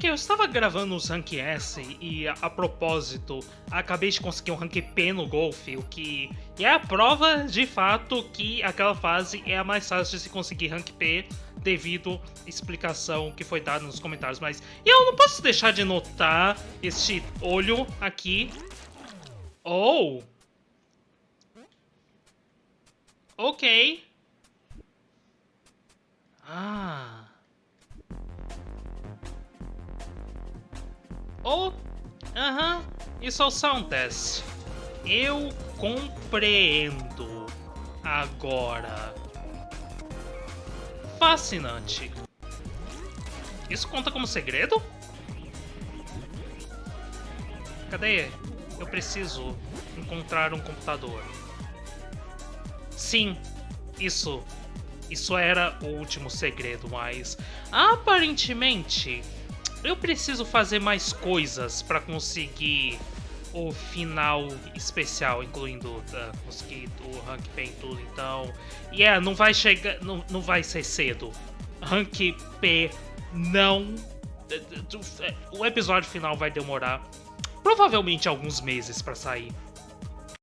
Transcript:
Ok, eu estava gravando os Rank S e, a, a propósito, acabei de conseguir um Rank P no golfe, o que é a prova de fato que aquela fase é a mais fácil de se conseguir Rank P devido à explicação que foi dada nos comentários. Mas eu não posso deixar de notar este olho aqui. Oh! Ok. Oh, aham, isso é o sound test. Eu compreendo agora. Fascinante. Isso conta como segredo? Cadê? Eu preciso encontrar um computador. Sim, isso. Isso era o último segredo, mas aparentemente eu preciso fazer mais coisas para conseguir o final especial, incluindo uh, conseguir o rank P e tudo, então... Yeah, não vai chegar, não, não vai ser cedo. Rank P não... O episódio final vai demorar provavelmente alguns meses para sair.